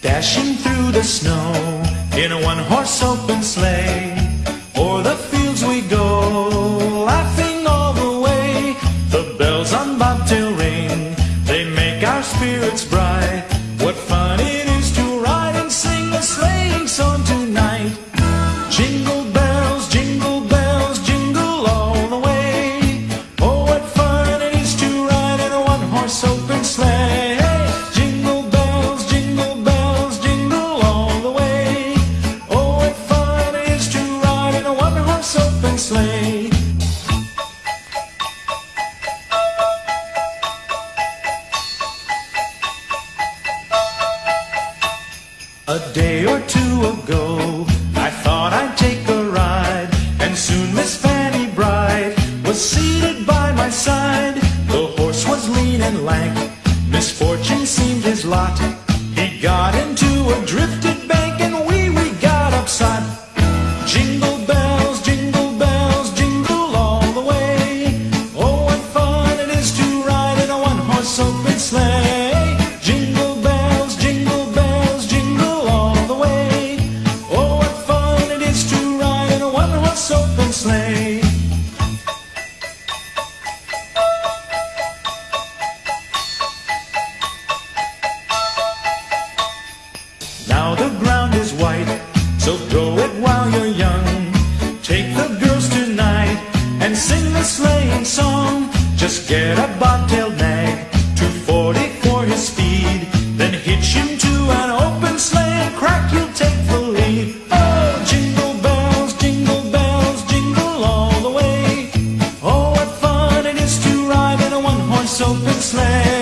dashing through the snow in a one-horse open sleigh. O'er the fields we go, laughing all the way. The bells on bobtail ring, they make our spirits bright. What fun it is to ride and sing a sleighing song tonight. Jingle A day or two ago, I thought I'd take a ride, and soon Miss Fanny Bright was seated by my side. The horse was lean and lank, misfortune seemed his lot. He got into open sleigh. Now the ground is white, so grow it while you're young. Take the girls tonight and sing the sleighing song. Just get a bobtail nag, 240 for his speed, then hitch him to Open sleigh.